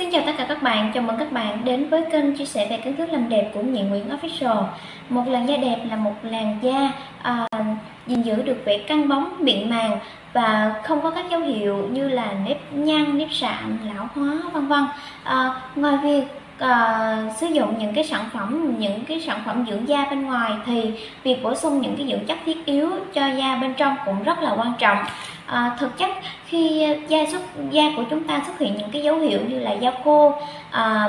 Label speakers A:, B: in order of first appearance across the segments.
A: Xin chào tất cả các bạn, chào mừng các bạn đến với kênh chia sẻ về kiến thức làm đẹp của Nhị Nguyễn Official Một làn da đẹp là một làn da à, gìn giữ được vẻ căng bóng, mịn màng và không có các dấu hiệu như là nếp nhăn, nếp sạm, lão hóa vân vân. À, ngoài việc uh, sử dụng những cái sản phẩm những cái sản phẩm dưỡng da bên ngoài thì việc bổ sung những cái dưỡng chất thiết yếu cho da bên trong cũng rất là quan trọng. À, thực chất khi da xuất da của chúng ta xuất hiện những cái dấu hiệu như là da khô à,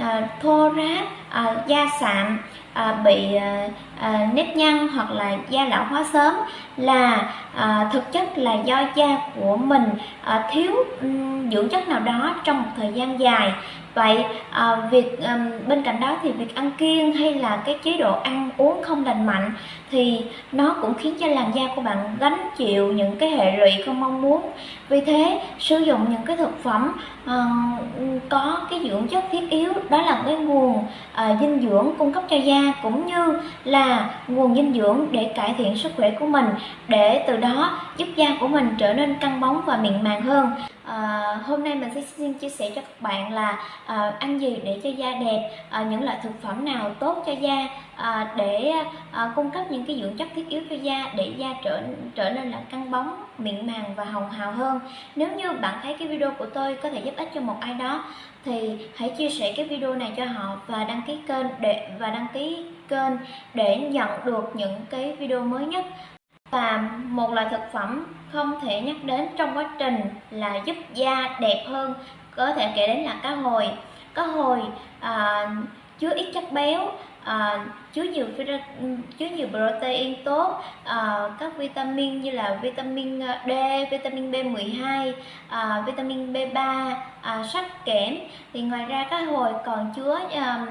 A: à, thô ráp à, da sạm à, bị à, à, nếp nhăn hoặc là da lão hóa sớm là à, thực chất là do da của mình à, thiếu um, dưỡng chất nào đó trong một thời gian dài vậy à, việc à, bên cạnh đó thì việc ăn kiêng hay là cái chế độ ăn uống không lành mạnh thì nó cũng khiến cho làn da của bạn gánh chịu những cái hệ lụy không mong muốn. Vì thế sử dụng những cái thực phẩm à, có cái dưỡng chất thiết yếu đó là cái nguồn à, dinh dưỡng cung cấp cho da cũng như là nguồn dinh dưỡng để cải thiện sức khỏe của mình để từ đó giúp da của mình trở nên căng bóng và mịn màng hơn à, hôm nay mình sẽ xin chia sẻ cho các bạn là à, ăn gì để cho da đẹp à, những loại thực phẩm nào tốt cho da à, để à, cung cấp những cái dưỡng chất thiết yếu cho da để da trở trở nên là căng bóng mịn màng và hồng hào hơn. Nếu như bạn thấy cái video của tôi có thể giúp ích cho một ai đó thì hãy chia sẻ cái video này cho họ và đăng ký kênh để và đăng ký kênh để nhận được những cái video mới nhất. Và một loại thực phẩm không thể nhắc đến trong quá trình là giúp da đẹp hơn có thể kể đến là cá hồi. Cá hồi à, chứa ít chất béo à, chứa nhiều chứa nhiều protein tốt à, các vitamin như là vitamin à, D, vitamin B12, à, vitamin B3, à, sắt kẽm. Thì ngoài ra cá hồi còn chứa à,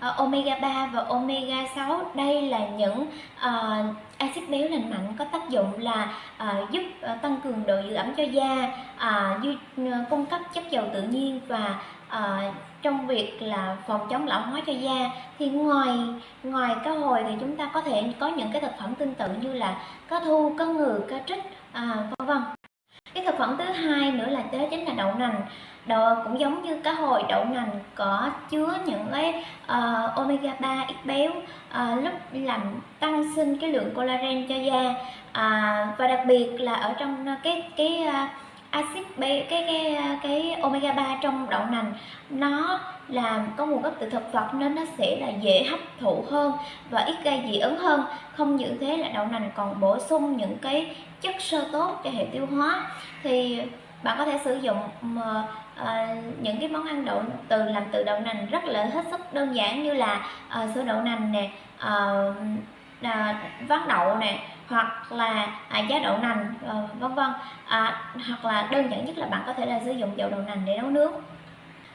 A: Ờ, omega 3 và omega 6 đây là những uh, axit béo lành mạnh có tác dụng là uh, giúp uh, tăng cường độ giữ ẩm cho da uh, duy, uh, cung cấp chất dầu tự nhiên và uh, trong việc là phòng chống lão hóa cho da. Thì ngoài ngoài cá hồi thì chúng ta có thể có những cái thực phẩm tương tự như là cá thu cá ngừ cá trích uh, vân vân. Cái thực phẩm thứ hai nữa là đó chính là đậu nành đậu cũng giống như cá hồi đậu nành có chứa những cái uh, omega 3 ít béo uh, lúc làm tăng sinh cái lượng collagen cho da. Uh, và đặc biệt là ở trong ờ, cái cái uh, axit cái cái cái omega 3 trong đậu nành nó làm có nguồn gốc từ thực vật nên nó sẽ là dễ hấp thụ hơn và ít gây dị ứng hơn. Không những thế là đậu nành còn bổ sung những cái chất xơ tốt cho hệ tiêu hóa. Thì bạn có thể sử dụng uh, những cái món ăn đậu từ làm từ đậu nành rất là hết sức đơn giản như là uh, sữa đậu nành nè ờ, uh, uh, ván đậu nè hoặc là à, giá đậu nành uh, vân vân. À, hoặc là đơn giản nhất là bạn có thể là sử dụng dầu đậu nành để nấu nước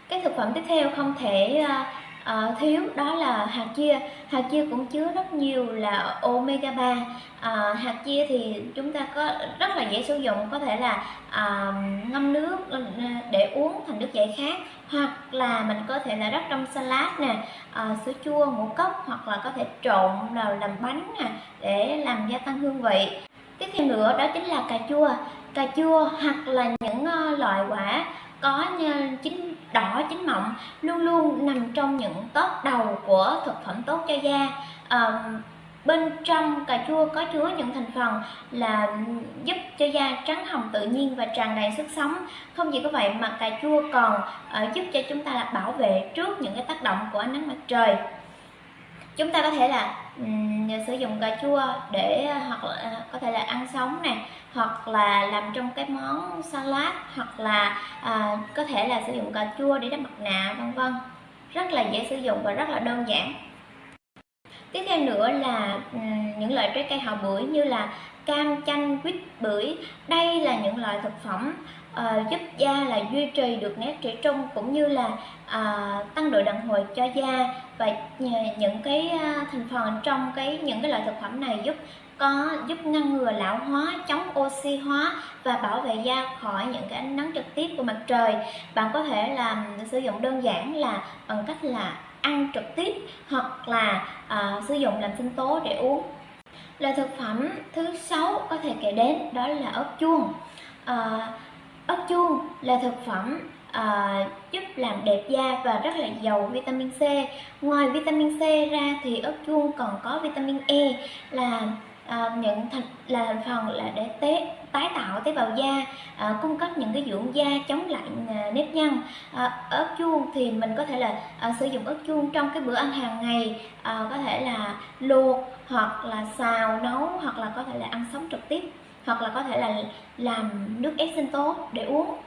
A: cái thực phẩm tiếp theo không thể uh, uh, thiếu đó là hạt chia. Hạt chia cũng chứa rất nhiều là omega 3 uh, ờ, hạt chia thì chúng ta có rất là dễ sử dụng có thể là uh, ngâm nước để uống thành nước giải khát hoặc là mình có thể là rắc trong salad nè uh, sữa chua ngũ cốc hoặc là có thể trộn nào làm bánh nè để làm gia tăng hương vị. Tiếp theo nữa đó chính là cà chua cà chua hoặc là những ờ, loại quả có chín đỏ chín mọng luôn luôn nằm trong những top đầu của thực phẩm tốt cho da. À, bên trong cà chua có chứa những thành phần là giúp cho da trắng hồng tự nhiên và tràn đầy sức sống. Không chỉ có vậy mà cà chua còn uh, giúp cho chúng ta là bảo vệ trước những cái tác động của ánh nắng mặt trời. Chúng ta có thể là um, À, sử dụng cà chua để à, hoặc là à, có thể là ăn sống nè hoặc là làm trong cái món salad hoặc là à, có thể là sử dụng cà chua để đắp mặt nạ vân vân. Rất là dễ sử dụng và rất là đơn giản. Tiếp theo nữa là ừ, những loại trái cây hào bưởi như là cam chanh quýt bưởi. Đây là những loại thực phẩm uh, giúp da là duy trì được nét trẻ trung cũng như là uh, tăng độ đàn hồi cho da và những cái uh, thành phần trong cái những cái loại thực phẩm này giúp có giúp ngăn ngừa lão hóa, chống oxy hóa và bảo vệ da khỏi những cái ánh nắng trực tiếp của mặt trời. Bạn có thể làm sử dụng đơn giản là bằng cách là ăn trực tiếp hoặc là uh, sử dụng làm sinh tố để uống. Loại thực phẩm thứ sáu có thể kể đến đó là ớt chuông. Uh, ớt chuông là thực phẩm uh, giúp làm đẹp da và rất là giàu vitamin C. Ngoài vitamin C ra thì ớt chuông còn có vitamin E là à, những thành là phần là để tế tái tạo tế bào da à, cung cấp những cái dưỡng da chống lại à, nếp nhăn. À, ớt chuông thì mình có thể là à, sử dụng ớt chuông trong cái bữa ăn hàng ngày à, có thể là luộc hoặc là xào nấu hoặc là có thể là ăn sống trực tiếp hoặc là có thể là làm nước ép sinh tố để uống.